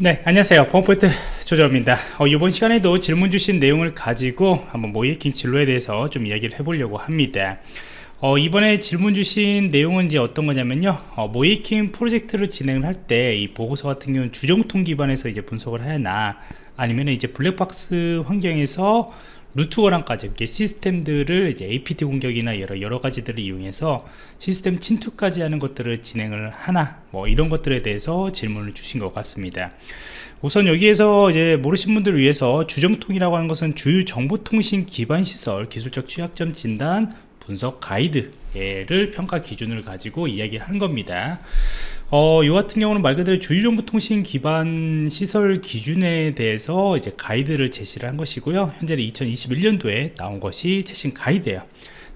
네 안녕하세요. 펌포인트 조정입니다. 어, 이번 시간에도 질문 주신 내용을 가지고 한번 모이킹 진로에 대해서 좀 이야기를 해보려고 합니다. 어, 이번에 질문 주신 내용은 이제 어떤 거냐면요. 어, 모이킹 프로젝트를 진행을 할 때 이 보고서 같은 경우는 주정통 기반에서 이제 분석을 해야 하나 아니면 이제 블랙박스 환경에서 루트워랑까지 이렇게 시스템들을 이제 APT 공격이나 여러 여러 가지들을 이용해서 시스템 침투까지 하는 것들을 진행을 하나 뭐 이런 것들에 대해서 질문을 주신 것 같습니다. 우선 여기에서 이제 모르신 분들을 위해서 주정통이라고 하는 것은 주요 정보통신 기반 시설 기술적 취약점 진단 분석 가이드 를 평가 기준을 가지고 이야기를 하는 겁니다. 어, 이 같은 경우는 말 그대로 주요정보통신 기반 시설 기준에 대해서 이제 가이드를 제시를 한 것이고요. 현재는 2021년도에 나온 것이 최신 가이드예요.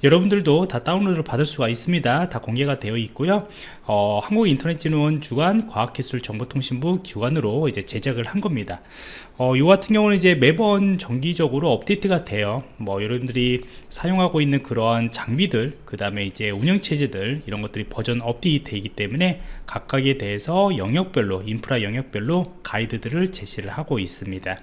여러분들도 다 다운로드를 받을 수가 있습니다 다 공개가 되어 있고요 어, 한국인터넷진흥원 주관 과학기술정보통신부 기관으로 이제 제작을 한 겁니다 어, 이 같은 경우는 이제 매번 정기적으로 업데이트가 돼요. 뭐 여러분들이 사용하고 있는 그러한 장비들 그 다음에 이제 운영체제들 이런 것들이 버전 업데이트 되기 때문에 각각에 대해서 영역별로 인프라 영역별로 가이드들을 제시를 하고 있습니다.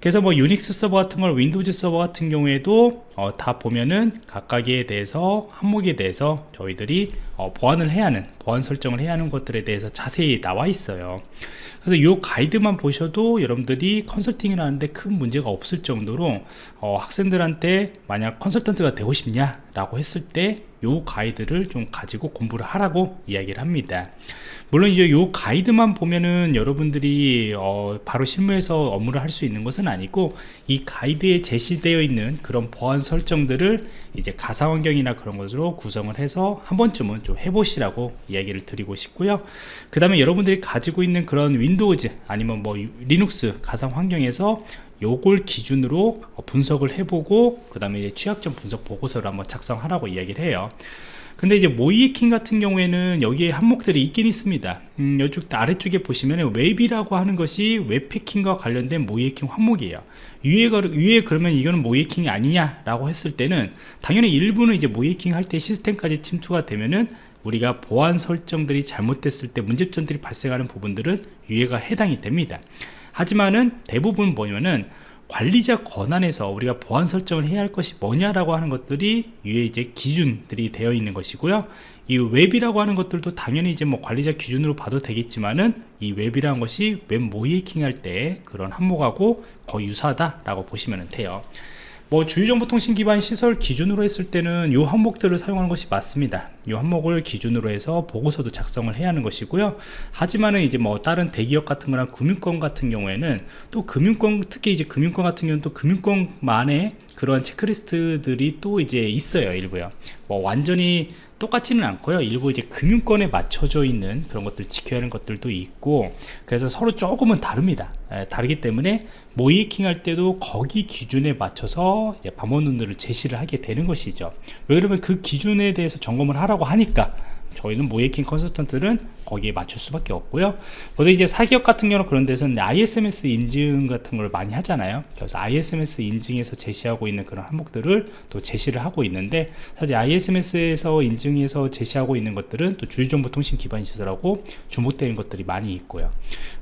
그래서 뭐 유닉스 서버 같은 걸 Windows 서버 같은 경우에도 어, 다 보면은 각각에 대해서 항목에 대해서 저희들이 어, 보완을 해야 하는 보안 설정을 해야 하는 것들에 대해서 자세히 나와 있어요. 그래서 이 가이드만 보셔도 여러분들이 컨설팅을 하는데 큰 문제가 없을 정도로 어, 학생들한테 만약 컨설턴트가 되고 싶냐 라고 했을 때 요 가이드를 좀 가지고 공부를 하라고 이야기를 합니다. 물론 이제 요 가이드만 보면은 여러분들이 어, 바로 실무에서 업무를 할 수 있는 것은 아니고 이 가이드에 제시되어 있는 그런 보안 설정들을 이제 가상 환경이나 그런 것으로 구성을 해서 한 번쯤은 좀 해보시라고 이야기를 드리고 싶고요. 그 다음에 여러분들이 가지고 있는 그런 Windows 아니면 뭐 리눅스 가상 환경에서 요걸 기준으로 분석을 해보고 그 다음에 취약점 분석 보고서를 한번 작성하라고 이야기를 해요. 근데 이제 모의해킹 같은 경우에는 여기에 항목들이 있긴 있습니다. 음, 이쪽 아래쪽에 보시면 웹이라고 하는 것이 웹해킹과 관련된 모의해킹 항목이에요. 위에, 위에 그러면 이거는 모의해킹이 아니냐 라고 했을 때는 당연히 일부는 이제 모의해킹 할 때 시스템까지 침투가 되면은 우리가 보안 설정들이 잘못됐을 때 문제점들이 발생하는 부분들은 여기에 해당이 됩니다 하지만은 대부분 뭐냐면은 관리자 권한에서 우리가 보안 설정을 해야 할 것이 뭐냐라고 하는 것들이 위에 이제 기준들이 되어 있는 것이고요. 이 웹이라고 하는 것들도 당연히 이제 뭐 관리자 기준으로 봐도 되겠지만은 이 웹이라는 것이 웹 모의해킹 할 때 그런 항목하고 거의 유사하다라고 보시면 돼요 뭐 주요정보통신 기반 시설 기준으로 했을 때는 이 항목들을 사용하는 것이 맞습니다. 이 항목을 기준으로 해서 보고서도 작성을 해야 하는 것이고요. 하지만은 이제 뭐 다른 대기업 같은 거나 금융권 같은 경우에는 또 금융권 특히 이제 금융권 같은 경우는 또 금융권만의 그러한 체크리스트들이 또 이제 있어요 일부요. 뭐 완전히 똑같지는 않고요. 일부 이제 금융권에 맞춰져 있는 그런 것들 지켜야 하는 것들도 있고 그래서 서로 조금은 다릅니다. 에, 다르기 때문에 모이킹 할 때도 거기 기준에 맞춰서 이제 방문론들을 제시를 하게 되는 것이죠. 왜 그러면 그 기준에 대해서 점검을 하라고 하니까 저희는 모이킹 컨설턴트는 거기에 맞출 수밖에 없고요. 보통 이제 사기업 같은 경우는 그런 데서는 ISMS 인증 같은 걸 많이 하잖아요. 그래서 ISMS 인증에서 제시하고 있는 그런 항목들을 또 제시를 하고 있는데 사실 ISMS에서 인증해서 제시하고 있는 것들은 또 주요정보통신 기반 시설하고 주목되는 것들이 많이 있고요.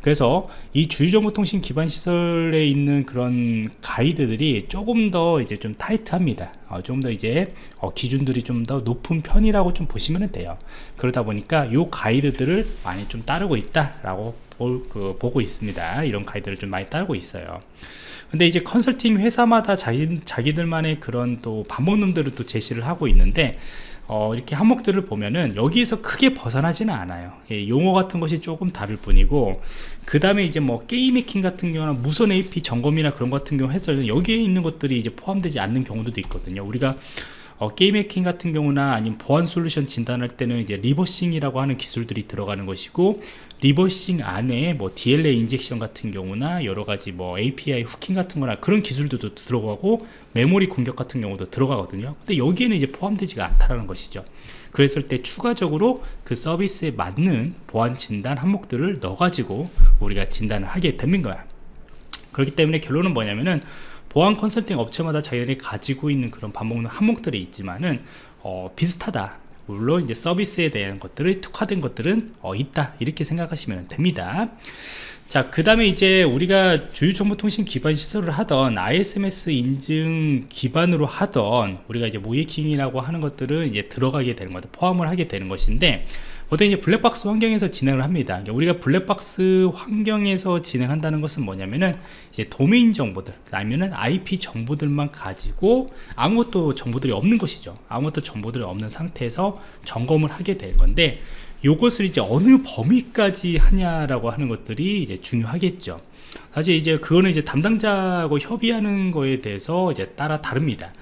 그래서 이 주요정보통신 기반 시설에 있는 그런 가이드들이 조금 더 이제 좀 타이트합니다. 어, 좀더 이제 어, 기준들이 좀 더 높은 편이라고 좀 보시면 돼요. 그러다 보니까 이 가이드들을 많이 좀 따르고 있다라고 볼, 그, 보고 있습니다. 이런 가이드를 좀 많이 따르고 있어요. 근데 이제 컨설팅 회사마다 자기, 자기들만의 그런 또 반복놈들을 또 제시를 하고 있는데 어, 이렇게 항목들을 보면은 여기에서 크게 벗어나지는 않아요 예, 용어 같은 것이 조금 다를 뿐이고 그 다음에 이제 뭐 게임 해킹 같은 경우나 무선 AP 점검이나 그런 같은 경우 해서 여기에 있는 것들이 이제 포함되지 않는 경우도 있거든요 우리가 어, 게임 해킹 같은 경우나 아니면 보안 솔루션 진단할 때는 이제 reversing이라고 하는 기술들이 들어가는 것이고 reversing 안에 뭐 DLL injection 같은 경우나 여러 가지 뭐 API hooking 같은 거나 그런 기술들도 들어가고 메모리 공격 같은 경우도 들어가거든요. 근데 여기에는 이제 포함되지가 않다라는 것이죠. 그랬을 때 추가적으로 그 서비스에 맞는 보안 진단 항목들을 넣어가지고 우리가 진단을 하게 되는 거야. 그렇기 때문에 결론은 뭐냐면은 보안 컨설팅 업체마다 자기들이 가지고 있는 그런 반복 항목들이 있지만은 어, 비슷하다. 물론 이제 서비스에 대한 것들을 특화된 것들은 어, 있다. 이렇게 생각하시면 됩니다 자, 그 다음에 이제 우리가 주요정보통신 기반 시설을 하던 ISMS 인증 기반으로 하던 우리가 이제 모이킹이라고 하는 것들은 이제 들어가게 되는 것들 포함을 하게 되는 것인데 보통 이제 블랙박스 환경에서 진행을 합니다. 그러니까 우리가 블랙박스 환경에서 진행한다는 것은 뭐냐면은 이제 도메인 정보들, 아니면은 IP 정보들만 가지고 아무것도 정보들이 없는 것이죠. 아무것도 정보들이 없는 상태에서 점검을 하게 될 건데 요것을 이제 어느 범위까지 하냐라고 하는 것들이 이제 중요하겠죠. 사실 이제 그거는 이제 담당자하고 협의하는 거에 대해서 이제 따라 다릅니다.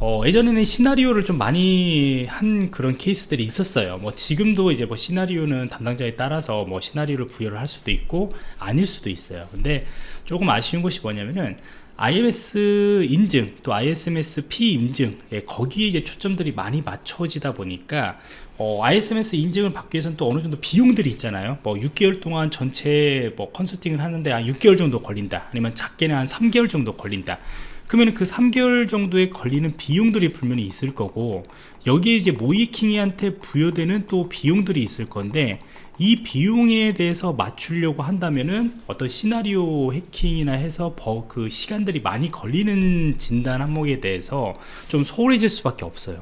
어, 예전에는 시나리오를 좀 많이 한 그런 케이스들이 있었어요. 뭐 지금도 이제 뭐 시나리오는 담당자에 따라서 뭐 시나리오를 부여를 할 수도 있고 아닐 수도 있어요. 근데 조금 아쉬운 것이 뭐냐면은 IMS 인증 또 ISMS P 인증 예, 거기에 이제 초점들이 많이 맞춰지다 보니까 어, ISMS 인증을 받기 위해서는 또 어느 정도 비용들이 있잖아요. 뭐 6개월 동안 전체 뭐 컨설팅을 하는데 한 6개월 정도 걸린다. 아니면 작게는 한 3개월 정도 걸린다. 그러면 그 3개월 정도에 걸리는 비용들이 분명히 있을 거고 여기에 이제 모이킹이한테 부여되는 또 비용들이 있을 건데 이 비용에 대해서 맞추려고 한다면은 어떤 시나리오 해킹이나 해서 그 시간들이 많이 걸리는 진단 항목에 대해서 좀 소홀해질 수밖에 없어요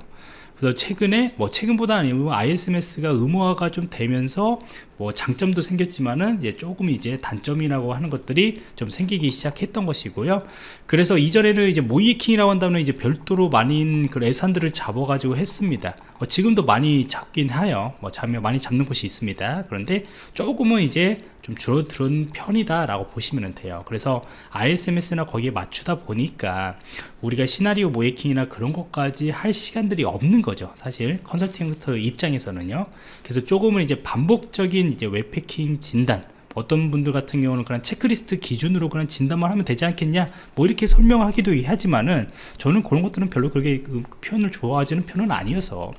그래서 최근에 뭐 최근보다 아니고 ISMS가 의무화가 좀 되면서 뭐 장점도 생겼지만은 이제 조금 이제 단점이라고 하는 것들이 좀 생기기 시작했던 것이고요. 그래서 이전에는 이제 모이킹이라고 한다면 이제 별도로 많은 그 예산들을 잡아가지고 했습니다. 어, 지금도 많이 잡긴 하여 뭐 잡면 많이 잡는 곳이 있습니다. 그런데 조금은 이제 좀 줄어드는 편이다 라고 보시면 돼요. 그래서 ISMS나 거기에 맞추다 보니까 우리가 시나리오 모이킹이나 그런 것까지 할 시간들이 없는 거죠. 사실 컨설팅 입장에서는요. 그래서 조금은 이제 반복적인 이제 웹패킹 진단 어떤 분들 같은 경우는 그냥 체크리스트 기준으로 그냥 진단만 하면 되지 않겠냐? 뭐 이렇게 설명하기도 하지만은 저는 그런 것들은 별로 그렇게 그 표현을 좋아하지는 편은 아니어서.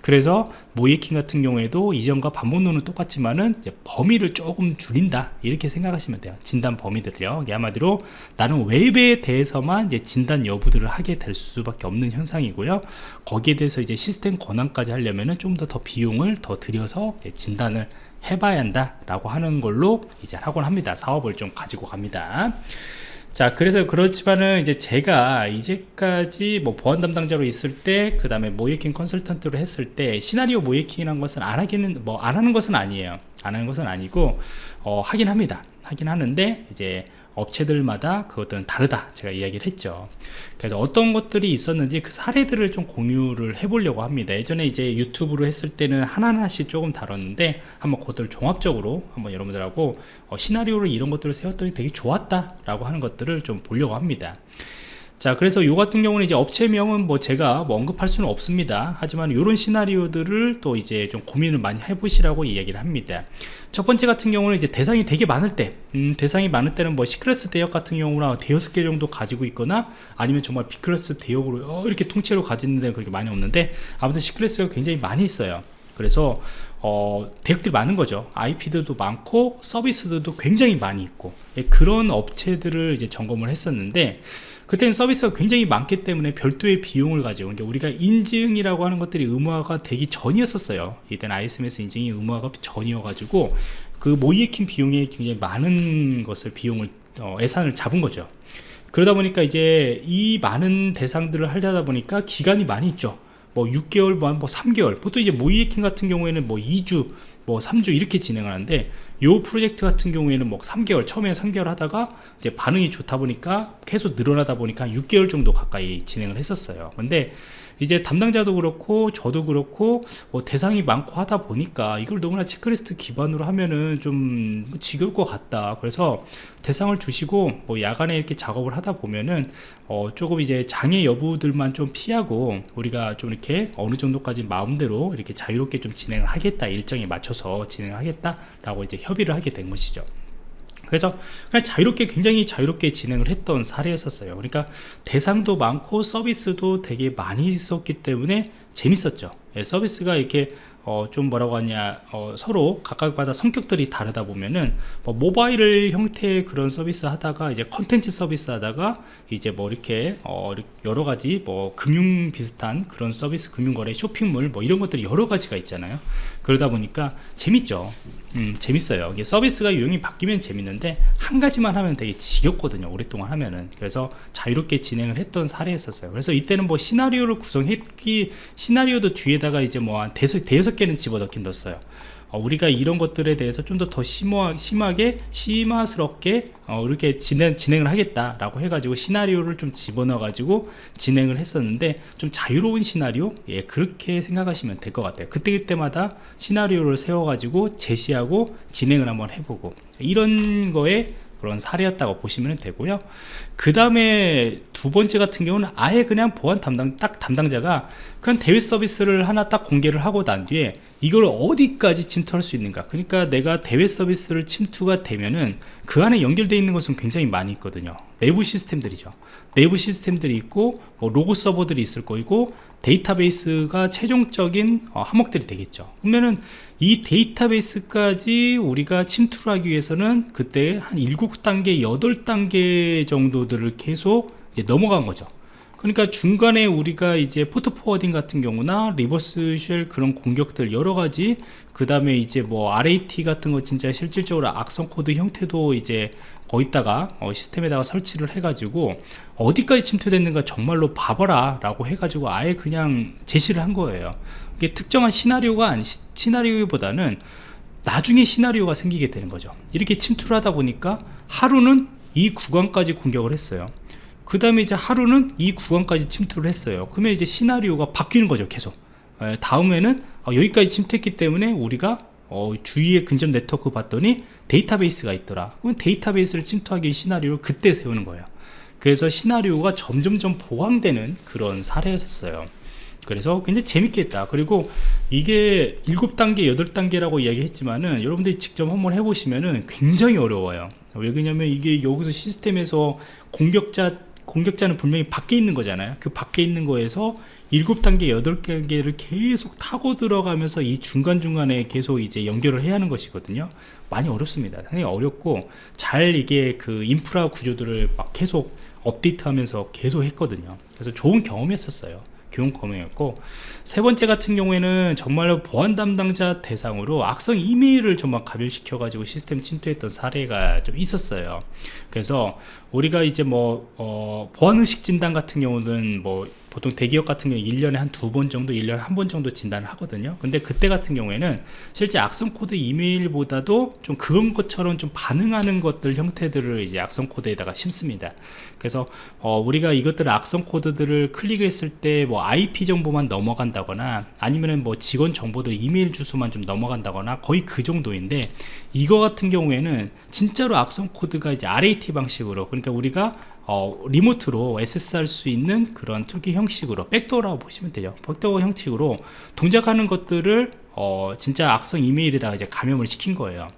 그래서 모이킹 같은 경우에도 이전과 반복론은 똑같지만은 범위를 조금 줄인다. 이렇게 생각하시면 돼요. 진단 범위들이요. 한마디로 나는 웹에 대해서만 이제 진단 여부들을 하게 될 수밖에 없는 현상이고요. 거기에 대해서 이제 시스템 권한까지 하려면은 좀 더 더 비용을 더 들여서 진단을 해봐야 한다 라고 하는 걸로 이제 하곤 합니다. 사업을 좀 가지고 갑니다. 자 그래서 그렇지만은 이제 제가 이제까지 뭐 보안 담당자로 있을 때 그 다음에 모이킹 컨설턴트로 했을 때 시나리오 모이킹이라는 것은 안 하기는 뭐 안 하는 것은 아니에요. 안 하는 것은 아니고 어, 하긴 합니다. 하긴 하는데 이제 업체들마다 그것들은 다르다 제가 이야기를 했죠. 그래서 어떤 것들이 있었는지 그 사례들을 좀 공유를 해 보려고 합니다. 예전에 이제 유튜브로 했을 때는 하나하나씩 조금 다뤘는데 한번 그것들 종합적으로 한번 여러분들하고 어, 시나리오를 이런 것들을 세웠더니 되게 좋았다 라고 하는 것들을 좀 보려고 합니다 자 그래서 이 같은 경우는 이제 업체명은 뭐 제가 뭐 언급할 수는 없습니다. 하지만 이런 시나리오들을 또 이제 좀 고민을 많이 해보시라고 이야기를 합니다. 첫 번째 같은 경우는 이제 대상이 되게 많을 때 음, 대상이 많을 때는 뭐 C클래스 대역 같은 경우나 대여섯 개 정도 가지고 있거나 아니면 정말 B클래스 대역으로 어, 이렇게 통째로 가지는 데는 그렇게 많이 없는데 아무튼 C클래스가 굉장히 많이 있어요. 그래서 어, 대역들이 많은 거죠. IP들도 많고 서비스들도 굉장히 많이 있고 예, 그런 업체들을 이제 점검을 했었는데 그때는 서비스가 굉장히 많기 때문에 별도의 비용을 가지고 그러니까 우리가 인증이라고 하는 것들이 의무화가 되기 전이었었어요. 이때 ISMS 인증이 의무화가 전이어 가지고 그 모이에킹 비용에 굉장히 많은 것을 비용을 어, 예산을 잡은 거죠. 그러다 보니까 이제 이 많은 대상들을 하려다 보니까 기간이 많이 있죠. 뭐 6개월 뭐 3개월. 보통 이제 모이에킹 같은 경우에는 뭐 2주 뭐 3주 이렇게 진행을 하는데 요 프로젝트 같은 경우에는 뭐 3개월 처음에 3개월 하다가 이제 반응이 좋다 보니까 계속 늘어나다 보니까 6개월 정도 가까이 진행을 했었어요. 근데 이제 담당자도 그렇고 저도 그렇고 뭐 대상이 많고 하다 보니까 이걸 너무나 체크리스트 기반으로 하면은 좀 지겨울 것 같다. 그래서 대상을 주시고 뭐 야간에 이렇게 작업을 하다 보면은 어 조금 이제 장애 여부들만 좀 피하고 우리가 좀 이렇게 어느 정도까지 마음대로 이렇게 자유롭게 좀 진행을 하겠다. 일정에 맞춰서 진행을 하겠다 라고 이제 협의를 하게 된 것이죠 그래서 그냥 자유롭게 굉장히 자유롭게 진행을 했던 사례였었어요. 그러니까 대상도 많고 서비스도 되게 많이 있었기 때문에 재밌었죠. 예, 서비스가 이렇게 어, 좀 뭐라고 하냐 어, 서로 각각마다 성격들이 다르다 보면은 뭐 모바일 형태의 그런 서비스 하다가 이제 컨텐츠 서비스 하다가 이제 뭐 이렇게 어, 여러 가지 뭐 금융 비슷한 그런 서비스 금융거래 쇼핑몰 뭐 이런 것들이 여러 가지가 있잖아요 그러다 보니까 재밌죠. 음, 재밌어요. 이게 서비스가 유형이 바뀌면 재밌는데 한 가지만 하면 되게 지겹거든요 오랫동안 하면은. 그래서 자유롭게 진행을 했던 사례였었어요. 그래서 이때는 뭐 시나리오를 구성했기 시나리오도 뒤에다가 이제 뭐 한 대여섯, 대여섯 개는 집어넣긴 넣었어요. 어, 우리가 이런 것들에 대해서 좀 더 더 심하게 심화스럽게 어, 이렇게 진행, 진행을 하겠다라고 해가지고 시나리오를 좀 집어넣어 가지고 진행을 했었는데 좀 자유로운 시나리오? 예 그렇게 생각하시면 될 것 같아요. 그때 그때마다 시나리오를 세워 가지고 제시하고 진행을 한번 해보고 이런 거에 그런 사례였다고 보시면 되고요. 그 다음에 두 번째 같은 경우는 아예 그냥 보안 담당 딱 담당자가 그냥 대외 서비스를 하나 딱 공개를 하고 난 뒤에 이걸 어디까지 침투할 수 있는가. 그러니까 내가 대외 서비스를 침투가 되면은 그 안에 연결되어 있는 것은 굉장히 많이 있거든요. 내부 시스템들이죠. 내부 시스템들이 있고 뭐 로고 서버들이 있을 거고 데이터베이스가 최종적인 어, 항목들이 되겠죠. 그러면은 이 데이터베이스까지 우리가 침투를 하기 위해서는 그때 한 7단계 8단계 정도들을 계속 넘어간 거죠 그러니까 중간에 우리가 이제 port forwarding 같은 경우나 reverse shell 그런 공격들 여러 가지 그 다음에 이제 뭐 RAT 같은 거 진짜 실질적으로 악성 코드 형태도 이제 거기다가 어, 시스템에다가 설치를 해가지고 어디까지 침투됐는가 정말로 봐봐라 라고 해가지고 아예 그냥 제시를 한 거예요. 이게 특정한 시나리오가 아니 시나리오보다는 나중에 시나리오가 생기게 되는 거죠. 이렇게 침투를 하다 보니까 하루는 이 구간까지 공격을 했어요 그 다음에 이제 하루는 이 구간까지 침투를 했어요. 그러면 이제 시나리오가 바뀌는 거죠 계속. 에, 다음에는 어, 여기까지 침투했기 때문에 우리가 어, 주위에 근접 네트워크 봤더니 데이터베이스가 있더라. 그러면 데이터베이스를 침투하기 시나리오를 그때 세우는 거예요. 그래서 시나리오가 점점점 보강되는 그런 사례였었어요. 그래서 굉장히 재밌게 했다. 그리고 이게 7단계 8단계라고 이야기했지만은 여러분들이 직접 한번 해보시면은 굉장히 어려워요. 왜 그러냐면 이게 여기서 시스템에서 공격자 공격자는 분명히 밖에 있는 거잖아요. 그 밖에 있는 거에서 7단계 8단계를 계속 타고 들어가면서 이 중간중간에 계속 이제 연결을 해야 하는 것이거든요. 많이 어렵습니다. 상당히 어렵고 잘 이게 그 인프라 구조들을 막 계속 업데이트 하면서 계속 했거든요. 그래서 좋은 경험이었어요. 교육 검역이었고 세 번째 같은 경우에는 정말로 보안 담당자 대상으로 악성 이메일을 정말 가별시켜 가지고 시스템 침투했던 사례가 좀 있었어요. 그래서 우리가 이제 뭐 어, 보안의식 진단 같은 경우는 뭐 보통 대기업 같은 경우 1년에 한 두 번 정도 1년에 한 번 정도 진단을 하거든요. 근데 그때 같은 경우에는 실제 악성 코드 이메일보다도 좀 그런 것처럼 좀 반응하는 것들 형태들을 이제 악성 코드에다가 심습니다. 그래서 어, 우리가 이것들 악성 코드들을 클릭했을 때 뭐 IP 정보만 넘어간다거나 아니면은 뭐 직원 정보들 이메일 주소만 좀 넘어간다거나 거의 그 정도인데 이거 같은 경우에는 진짜로 악성 코드가 이제 RAT 방식으로 그러니까 우리가 어, 리모트로 SSR 수 있는 그런 toolkit 형식으로 backdoor라고 보시면 되죠 backdoor 형식으로 동작하는 것들을 어, 진짜 악성 이메일에다가 이제 감염을 시킨 거예요.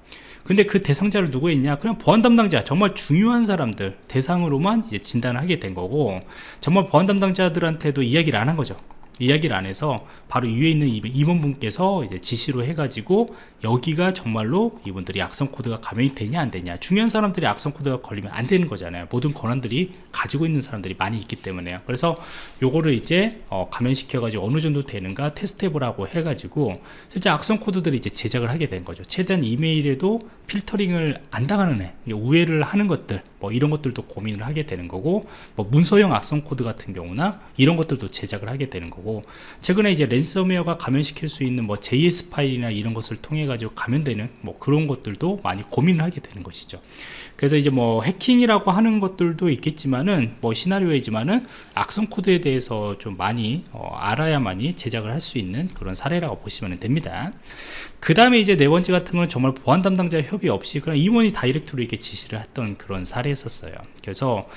근데 그 대상자를 누구 했냐? 그냥 보안 담당자 정말 중요한 사람들 대상으로만 진단을 하게 된 거고 정말 보안 담당자들한테도 이야기를 안 한 거죠 이야기를 안 해서 바로 위에 있는 임원분께서 이제 지시로 해가지고 여기가 정말로 이분들이 악성 코드가 감염이 되냐 안 되냐. 중요한 사람들이 악성 코드가 걸리면 안 되는 거잖아요. 모든 권한들이 가지고 있는 사람들이 많이 있기 때문에요. 그래서 요거를 이제 어, 감염시켜 가지고 어느 정도 되는가 테스트 해보라고 해가지고 실제 악성 코드들이 이제 제작을 하게 된 거죠. 최대한 이메일에도 filtering을 안 당하는 애 우회를 하는 것들 뭐 이런 것들도 고민을 하게 되는 거고 뭐 문서형 악성 코드 같은 경우나 이런 것들도 제작을 하게 되는 거고 최근에 이제 랜섬웨어가 감염시킬 수 있는 뭐 JS 파일이나 이런 것을 통해 가지고 감염되는 뭐 그런 것들도 많이 고민을 하게 되는 것이죠. 그래서 이제 뭐 해킹이라고 하는 것들도 있겠지만은 뭐 시나리오이지만은 악성 코드에 대해서 좀 많이 어, 알아야만이 제작을 할 수 있는 그런 사례라고 보시면 됩니다. 그 다음에 이제 네 번째 같은 거는 정말 보안 담당자 협의 없이 그냥 임원이 다이렉트로 이렇게 지시를 했던 그런 사례였었어요. 그래서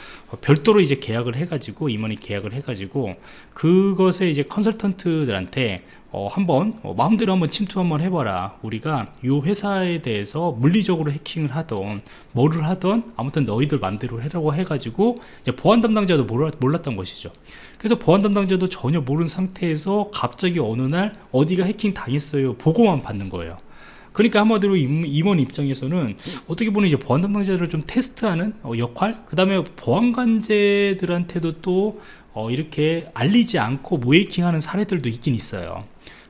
별도로 이제 계약을 해가지고 임원이 계약을 해가지고 그것에 이제 컨설턴트들한테 어, 한번 어, 마음대로 한번 침투 한번 해봐라. 우리가 이 회사에 대해서 물리적으로 해킹을 하던 뭐를 하던 아무튼 너희들 맘대로 해라고 해가지고 이제 보안 담당자도 몰랐, 몰랐 던 것이죠. 그래서 보안 담당자도 전혀 모르는 상태에서 갑자기 어느 날 어디가 해킹 당했어요 보고만 받는 거예요. 그러니까 한마디로 임원 입장에서는 어떻게 보면 이제 보안 담당자들을 좀 테스트하는 어, 역할? 그 다음에 보안관제들한테도 또 어, 이렇게 알리지 않고 모해킹하는 사례들도 있긴 있어요.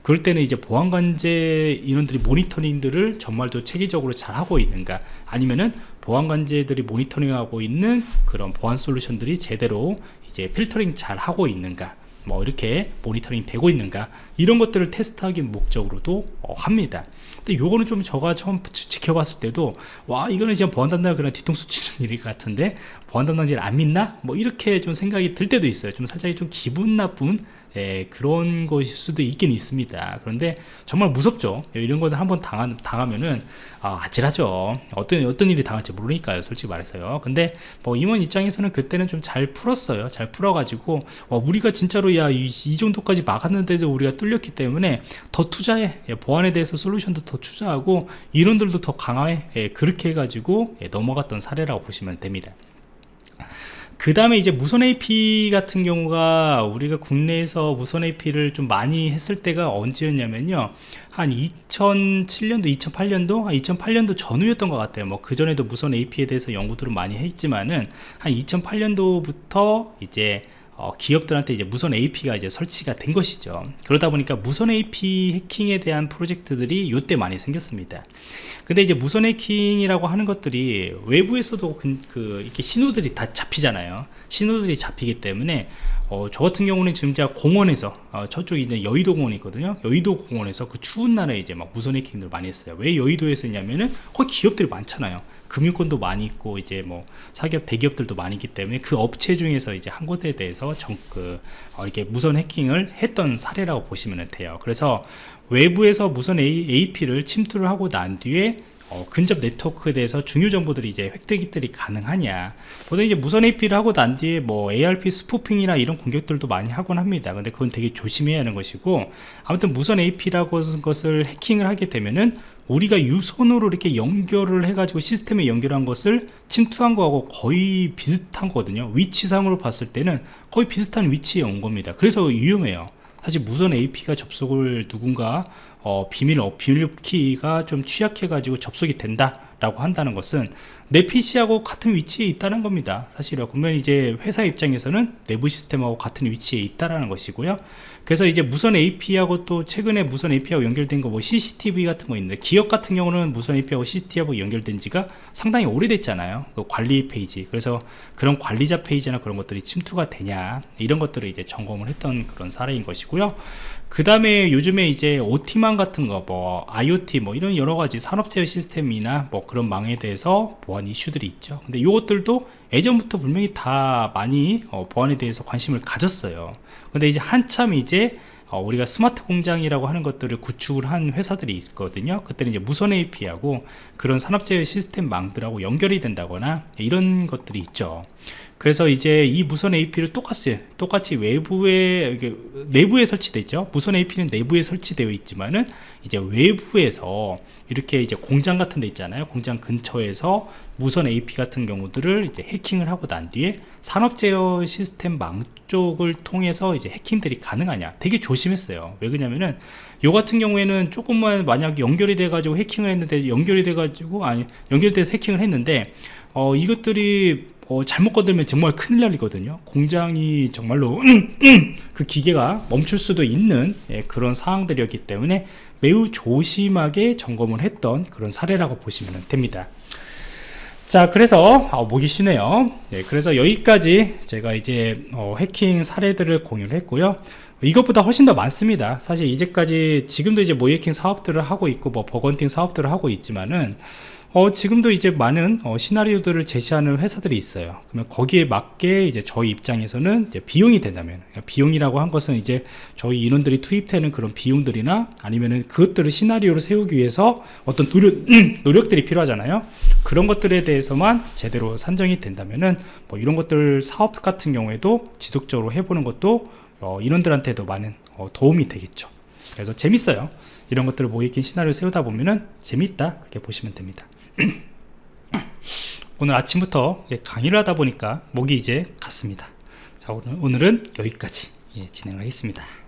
그럴 때는 이제 보안관제 인원들이 모니터링들을 정말 더 체계적으로 잘 하고 있는가? 아니면은 보안관제들이 모니터링하고 있는 그런 보안 솔루션들이 제대로 이제 필터링 잘 하고 있는가? 뭐 이렇게 모니터링 되고 있는가 이런 것들을 테스트하기 목적으로도 어, 합니다. 근데 요거는 좀 저가 처음 지켜봤을 때도 와 이거는 지금 보안 담당 그냥 뒤통수 치는 일 같은데 보안 담당자를 안 믿나? 뭐 이렇게 좀 생각이 들 때도 있어요. 좀 살짝 좀 기분 나쁜 예, 그런 것일 수도 있긴 있습니다. 그런데 정말 무섭죠. 이런 것을 한번 당하, 당하면은 아, 아찔하죠. 어떤 어떤 일이 당할지 모르니까요 솔직히 말해서요. 근데 뭐 임원 입장에서는 그때는 좀 잘 풀었어요. 잘 풀어가지고 어, 우리가 진짜로 야이 이 정도까지 막았는데도 우리가 뚫 렸기 때문에 더 투자해. 예, 보안에 대해서 솔루션도 더 투자하고 이론들도 더 강화해. 예, 그렇게 해가지고 예, 넘어갔던 사례라고 보시면 됩니다. 그 다음에 이제 무선 AP 같은 경우가 우리가 국내에서 무선 AP를 좀 많이 했을 때가 언제였냐면요. 한 2007년도 2008년도? 한 2008년도 전후였던 것 같아요. 뭐 그전에도 무선 AP에 대해서 연구들을 많이 했지만은 한 2008년도부터 이제 어, 기업들한테 이제 무선 AP가 이제 설치가 된 것이죠. 그러다 보니까 무선 AP 해킹에 대한 프로젝트들이 이때 많이 생겼습니다. 근데 이제 무선 해킹이라고 하는 것들이 외부에서도 그, 그 이렇게 신호들이 다 잡히잖아요. 신호들이 잡히기 때문에 어, 저 같은 경우는 지금 제가 공원에서 어, 저쪽에 이제 여의도 공원이 있거든요. 여의도 공원에서 그 추운 날에 이제 막 무선 해킹들 많이 했어요. 왜 여의도에서 했냐면은 거기 기업들이 많잖아요 금융권도 많이 있고 이제 뭐 사기업 대기업들도 많이 있기 때문에 그 업체 중에서 이제 한 곳에 대해서 정, 그, 어, 이렇게 무선 해킹을 했던 사례라고 보시면 돼요. 그래서 외부에서 무선 AP를 침투를 하고 난 뒤에 어, 근접 네트워크에 대해서 중요 정보들이 이제 획득이 가능하냐. 보통 이제 무선 AP를 하고 난 뒤에 뭐 ARP 스푸핑이나 이런 공격들도 많이 하곤 합니다. 근데 그건 되게 조심해야 하는 것이고 아무튼 무선 AP라고 하는 것을 해킹을 하게 되면은 우리가 유선으로 이렇게 연결을 해가지고 시스템에 연결한 것을 침투한 거하고 거의 비슷한 거거든요. 위치상으로 봤을 때는 거의 비슷한 위치에 온 겁니다. 그래서 위험해요. 사실 무선 AP가 접속을 누군가 어, 비밀 어, 비밀키가 좀 취약해 가지고 접속이 된다 라고 한다는 것은 내 PC하고 같은 위치에 있다는 겁니다. 사실은 그러면 이제 회사 입장에서는 내부 시스템하고 같은 위치에 있다라는 것이고요. 그래서 이제 무선 AP하고 또 최근에 무선 AP하고 연결된 거 뭐 CCTV 같은 거 있는데 기업 같은 경우는 무선 AP하고 CCTV하고 연결된 지가 상당히 오래됐잖아요. 그 관리 페이지. 그래서 그런 관리자 페이지나 그런 것들이 침투가 되냐 이런 것들을 이제 점검을 했던 그런 사례인 것이고요 그 다음에 요즘에 이제 OT망 같은 거 뭐 IoT 뭐 이런 여러 가지 산업 제어 시스템이나 뭐 그런 망에 대해서 보안 이슈들이 있죠. 근데 이것들도 예전부터 분명히 다 많이 어, 보안에 대해서 관심을 가졌어요. 근데 이제 한참 이제 어, 우리가 스마트 공장이라고 하는 것들을 구축을 한 회사들이 있거든요. 그때는 이제 무선 AP하고 그런 산업재해 시스템 망들하고 연결이 된다거나 이런 것들이 있죠 그래서 이제 이 무선 AP를 똑같이 똑같이 외부에 내부에 설치되어 있죠. 무선 AP는 내부에 설치되어 있지만은 이제 외부에서 이렇게 이제 공장 같은 데 있잖아요. 공장 근처에서 무선 AP 같은 경우들을 이제 해킹을 하고 난 뒤에 산업 제어 시스템 망 쪽을 통해서 이제 해킹들이 가능하냐. 되게 조심했어요. 왜 그러냐면은 요 같은 경우에는 조금만 만약 연결이 돼 가지고 해킹을 했는데 연결이 돼 가지고 아니 연결돼서 해킹을 했는데 어 이것들이 어, 잘못 건들면 정말 큰일 날리거든요. 공장이 정말로 그 기계가 멈출 수도 있는 예, 그런 상황들이었기 때문에 매우 조심하게 점검을 했던 그런 사례라고 보시면 됩니다. 자 그래서 아, 목이 쉬네요. 네, 그래서 여기까지 제가 이제 어, 해킹 사례들을 공유를 했고요 이것보다 훨씬 더 많습니다 사실 이제까지 지금도 이제 모의해킹 사업들을 하고 있고 뭐 bug hunting 사업들을 하고 있지만은 어, 지금도 이제 많은 어, 시나리오들을 제시하는 회사들이 있어요. 그러면 거기에 맞게 이제 저희 입장에서는 이제 비용이 된다면 그러니까 비용이라고 한 것은 이제 저희 인원들이 투입되는 그런 비용들이나 아니면은 그것들을 시나리오를 세우기 위해서 어떤 노력, 노력들이 필요하잖아요. 그런 것들에 대해서만 제대로 산정이 된다면은 뭐 이런 것들 사업 같은 경우에도 지속적으로 해보는 것도 어, 인원들한테도 많은 어, 도움이 되겠죠. 그래서 재밌어요. 이런 것들을 모의긴 시나리오 세우다 보면은 재밌다. 그렇게 보시면 됩니다. 오늘 아침부터 예, 강의를 하다 보니까 목이 이제 갔습니다. 자 오늘, 오늘은 여기까지 예, 진행을 하겠습니다